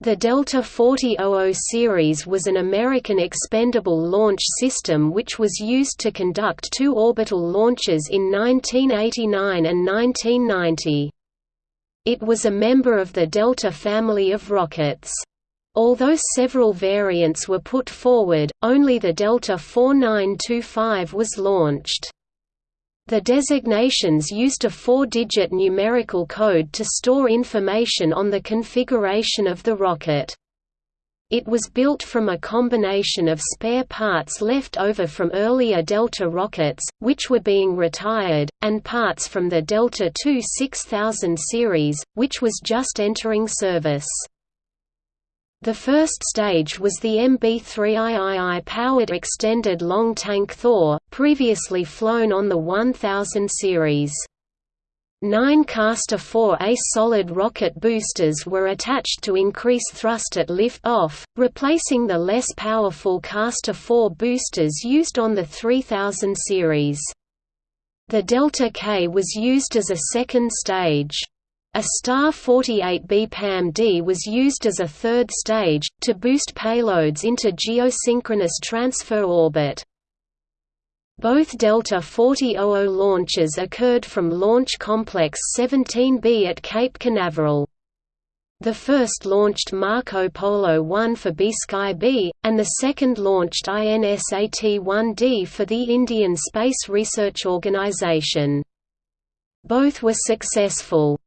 The Delta 4000 series was an American expendable launch system which was used to conduct two orbital launches in 1989 and 1990. It was a member of the Delta family of rockets. Although several variants were put forward, only the Delta 4925 was launched. The designations used a four-digit numerical code to store information on the configuration of the rocket. It was built from a combination of spare parts left over from earlier Delta rockets, which were being retired, and parts from the Delta II 6000 series, which was just entering service. The first stage was the MB-3II-powered extended long tank Thor, previously flown on the 1000 series. Nine Castor 4A solid rocket boosters were attached to increase thrust at lift-off, replacing the less powerful Castor 4 boosters used on the 3000 series. The Delta K was used as a second stage. A Star 48B PAM-D was used as a third stage, to boost payloads into geosynchronous transfer orbit. Both Delta 4000 launches occurred from Launch Complex 17B at Cape Canaveral. The first launched Marco Polo 1 for B-Sky-B, and the second launched INSAT-1D for the Indian Space Research Organisation. Both were successful.